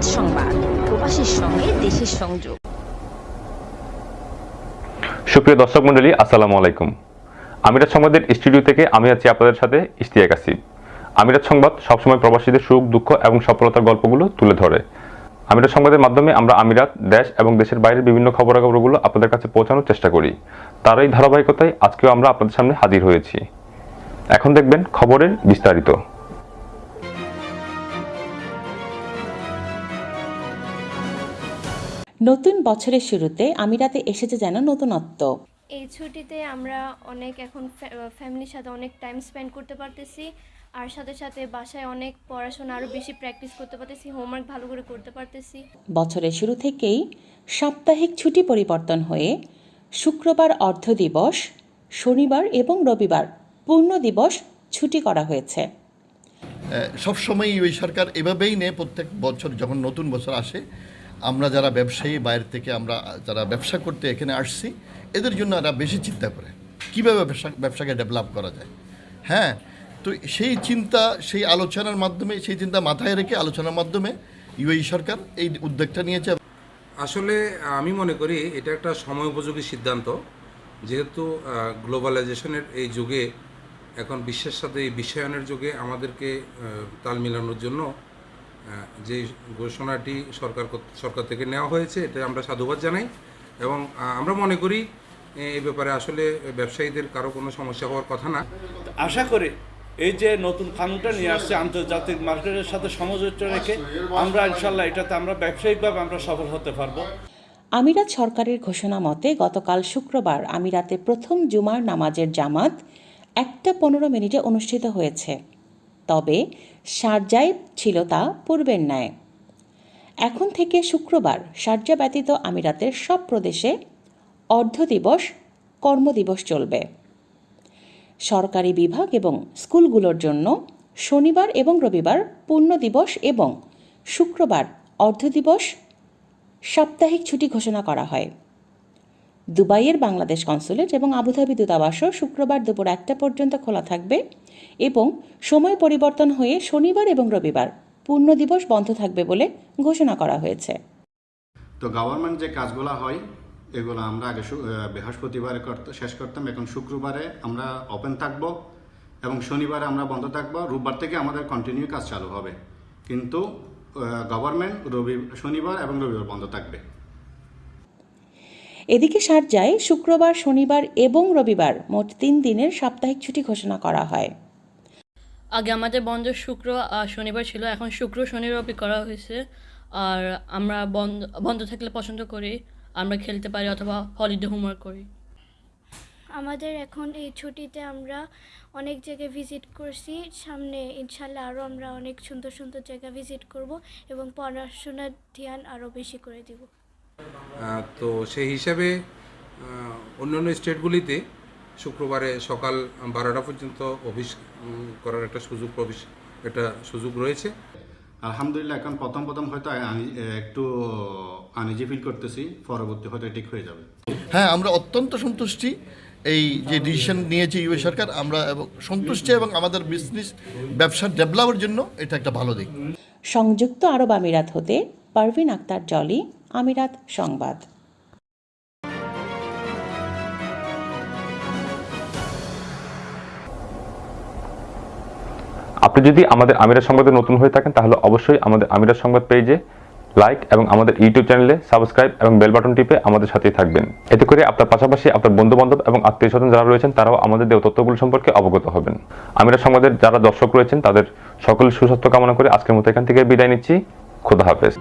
আমিরাত সংবাদ, প্রবাসীর সঙ্গে দেশের সংযোগ। সুপ্রিয় দর্শক মণ্ডলী, আসসালামু আলাইকুম। আমিরাত সংবাদের স্টুডিও থেকে আমি আছি আপনাদের সাথে ইশতিয়াক আসিফ। আমিরাত সংবাদ সবসময় প্রবাসীদের সুখ, দুঃখ এবং সফলতার গল্পগুলো তুলে ধরে। আমিরাত সংবাদের মাধ্যমে আমরা আমিরাত, দেশ এবং দেশের বাইরের বিভিন্ন খবরাখবরগুলো আপনাদের কাছে পৌঁছানোর চেষ্টা করি। তার এই ধারাবাহিকতায় আজকেও আমরা আপনাদের সামনে হাজির হয়েছি। এখন দেখবেন খবরের বিস্তারিত। নতুন বছরের শুরুতে আমিরাতে এসেছে যেন নতুনত্ব। এই ছুটিতে আমরা অনেক এখন ফ্যামিলির সাথে অনেক টাইম স্পেন্ড করতে পারতেছি। আর সাথে সাথে বাসায় অনেক পড়াশোনা আরও বেশি প্র্যাকটিস করতে পারতেছি হোমওয়ার্ক ভালো করে করতে পারতেছি। বছরের শুরু থেকেই সাপ্তাহিক ছুটি পরিবর্তন হয়ে শুক্রবার অর্ধ দিবস শনিবার এবং রবিবার পূর্ণ দিবস ছুটি করা হয়েছে। সবসময়ই ওই সরকার এভাবেই নেয় প্রত্যেক বছর যখন নতুন বছর আসে। আমরা যারা ব্যবসায়ী, বাইরে থেকে আমরা যারা ব্যবসা করতে এখানে আসছি, এদের জন্য এরা বেশি চিন্তা করে, কীভাবে ব্যবসা, ব্যবসাকে ডেভেলপ করা যায়। হ্যাঁ তো সেই চিন্তা, সেই আলোচনার মাধ্যমে, সেই চিন্তা মাথায় রেখে আলোচনার মাধ্যমে ইউএই সরকার এই উদ্যোগটা নিয়েছে। আসলে আমি মনে করি এটা একটা সময় উপযোগী সিদ্ধান্ত, যেহেতু গ্লোবালাইজেশনের এই যুগে, এখন বিশ্বের সাথে এই বিশ্বায়নের যুগে আমাদেরকে তাল মিলানোর জন্য যে ঘোষণাটি সরকার সরকার থেকে নেওয়া হয়েছে এটা আমরা সাধুবাদ জানাই। এবং আমরা মনে করি এই ব্যাপারে আসলে ব্যবসায়ীদের কারও কোনো সমস্যা হওয়ার কথা না। আশা করি এই যে নতুন কানুনটা নিয়ে আসছে আন্তর্জাতিক মার্কেটের সাথে সমঝোতা রেখে আমরা ইনশাল্লাহ এটাতে আমরা ব্যবসায়িকভাবে আমরা সফল হতে পারব। আমিরাত সরকারের ঘোষণা মতে গতকাল শুক্রবার আমিরাতে প্রথম জুমার নামাজের জামাত একটা পনেরো মিনিটে অনুষ্ঠিত হয়েছে। তবে শারজায় ছিল তা পূর্বের ন্যায়। এখন থেকে শুক্রবার শারজা ব্যতীত আমিরাতের সব প্রদেশে অর্ধ দিবস কর্মদিবস চলবে। সরকারি বিভাগ এবং স্কুলগুলোর জন্য শনিবার এবং রবিবার পূর্ণ দিবস এবং শুক্রবার অর্ধ দিবস সাপ্তাহিক ছুটি ঘোষণা করা হয়। দুবাইয়ের বাংলাদেশ কনসুলেট এবং আবুধাবি দূতাবাসও শুক্রবার দুপুর একটা পর্যন্ত খোলা থাকবে এবং সময় পরিবর্তন হয়ে শনিবার এবং রবিবার পূর্ণ দিবস বন্ধ থাকবে বলে ঘোষণা করা হয়েছে। তো গভর্নমেন্ট যে কাজগুলো হয়, এগুলো আমরা আগে বৃহস্পতিবারে শেষ করতাম। এখন শুক্রবারে আমরা ওপেন থাকব এবং শনিবারে আমরা বন্ধ থাকব। রোববার থেকে আমাদের কন্টিনিউ কাজ চালু হবে। কিন্তু গভর্নমেন্ট রবি শনিবার এবং রবিবার বন্ধ থাকবে। এদিকে শারজায় শুক্রবার শনিবার এবং রবিবার মোট তিন দিনের সাপ্তাহিক ছুটি ঘোষণা করা হয়। আগে আমাদের বন্ধ শুক্র আর শনিবার ছিল এখন শুক্র শনি রবি করা হয়েছে। আর আমরা বন্ধ বন্ধ থাকলে পছন্দ করি আমরা খেলতে পারি অথবা হলিডে হোমওয়ার্ক করি। আমাদের এখন এই ছুটিতে আমরা অনেক জায়গায় ভিজিট করছি। সামনে ইনশাল্লাহ আরও আমরা অনেক সুন্দর সুন্দর জায়গা ভিজিট করব এবং পড়াশোনার ধ্যান আরও বেশি করে দিব। তো সেই হিসাবে অন্যান্য স্টেটগুলিতে শুক্রবারে সকাল বারোটা পর্যন্ত অফিস করার একটা সুযোগ প্রবেশ একটা সুযোগ রয়েছে। আলহামদুলিল্লাহ এখন প্রথম প্রথম হয়তো একটু আনিজি ফিল করতেছি পরবর্তী হয়তো ঠিক হয়ে যাবে। হ্যাঁ আমরা অত্যন্ত সন্তুষ্টি এই যে ডিসিশন নিয়েছে ইউএ সরকার আমরা এবং সন্তুষ্টি এবং আমাদের বিজনেস ব্যবসার ডেভেলপের জন্য এটা একটা ভালো দিক। সংযুক্ত আরব আমিরাত হতে পারভিন আক্তার জলি আমিরাত সংবাদ। আপনি যদি আমাদের আমিরাত সংবাদে নতুন হয়ে থাকেন, তাহলে অবশ্যই আমাদের আমিরাত সংবাদ পেজে লাইক এবং আমাদের ইউটিউব চ্যানেলে সাবস্ক্রাইব এবং বেল বাটন টিপে আমাদের সাথেই থাকবেন। এতে করে আপনার পাশাপাশি আপনার বন্ধু বান্ধব এবং আত্মীয় স্বজন যারা রয়েছেন, তারাও আমাদের দেওয়া তথ্যগুলো সম্পর্কে অবগত হবেন। আমিরাত সংবাদের যারা দর্শক রয়েছেন, তাদের সকলের সুস্বাস্থ্য কামনা করে আজকের মতো এখান থেকে বিদায় নিচ্ছি। খোদা হাফেজ।